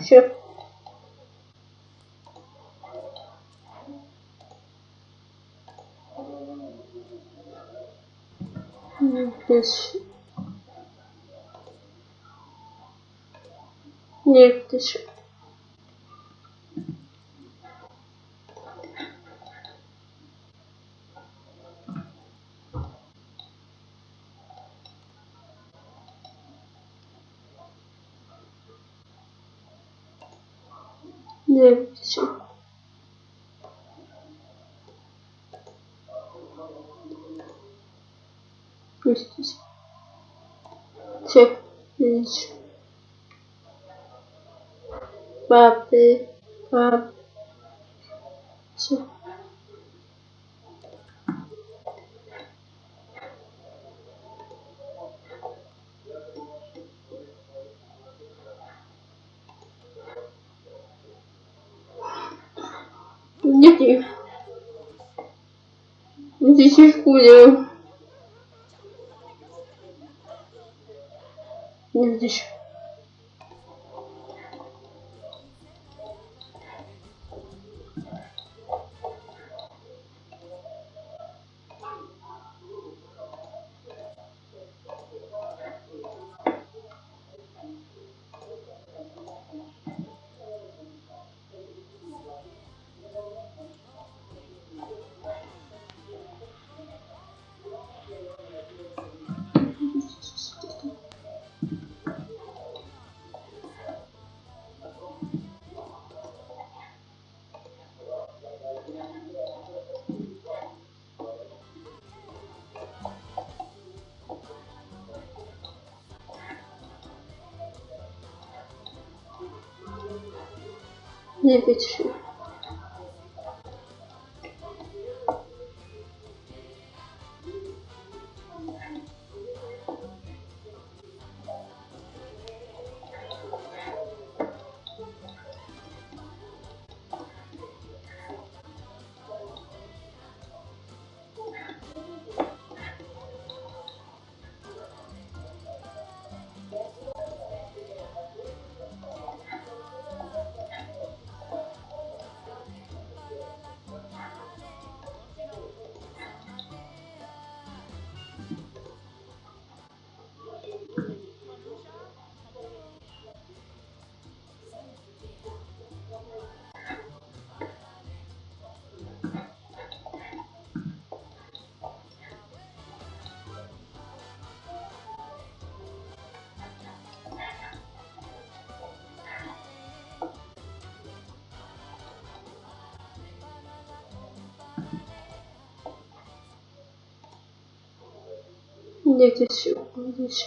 Все. Здесь. Нет, еще. Еще. Пусть. Все, видишь. Папы, пап. Все. Нет, нет. Здесь и хуя. Не здесь. Не печи. Не здесь, здесь. Здесь.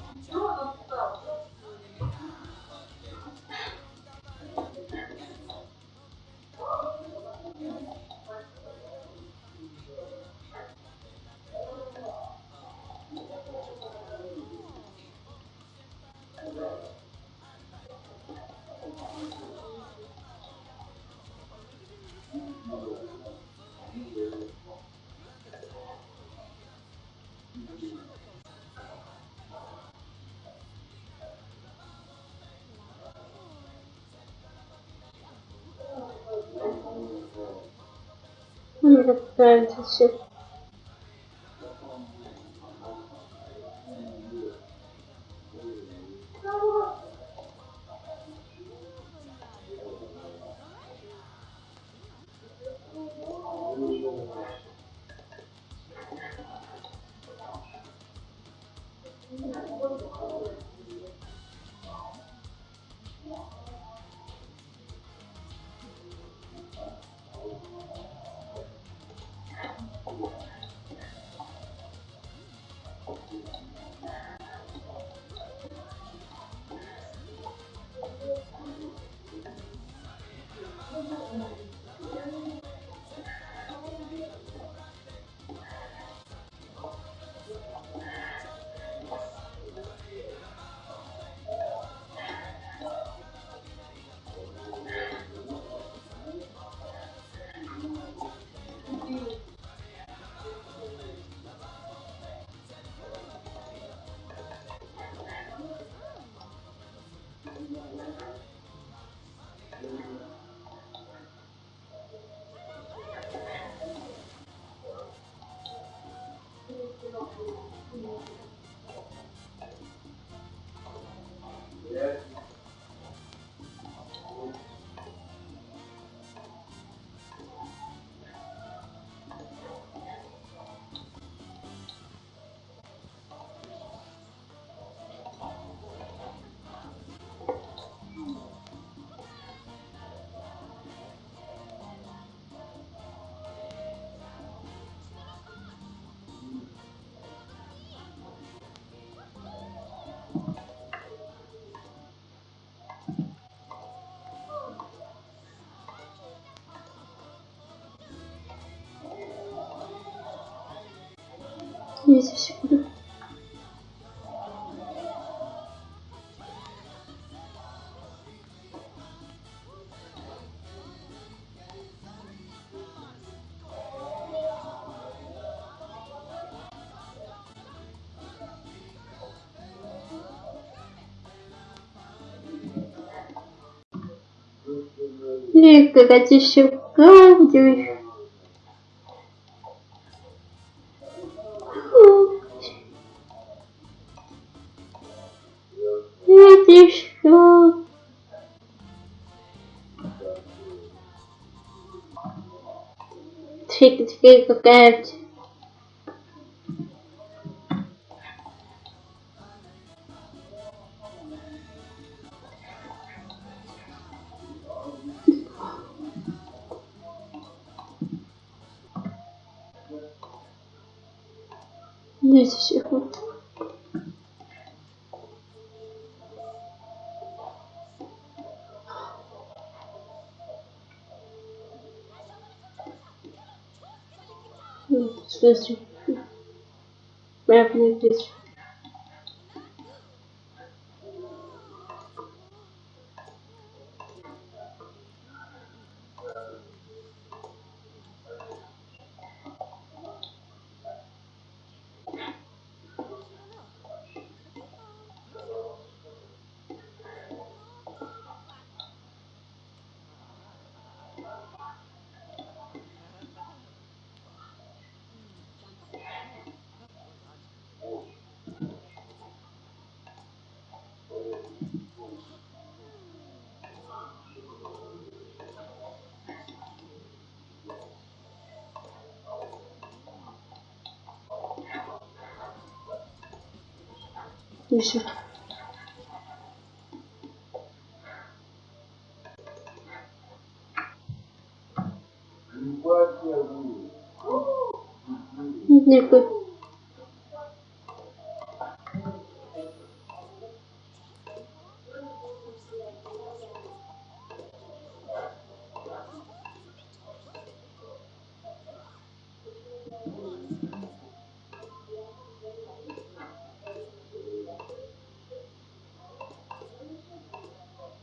Не нравится все. Две секунды. И какая-то секунду. Это Фиг, фиг, It's supposed to. Mapping this. И все. Никакой.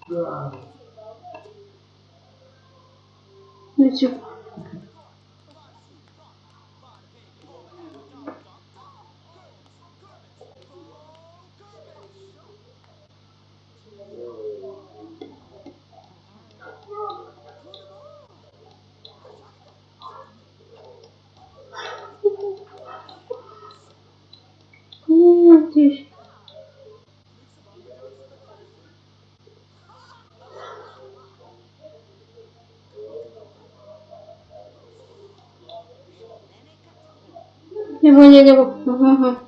Дякую. Ну, типа. Я поняла. Ага.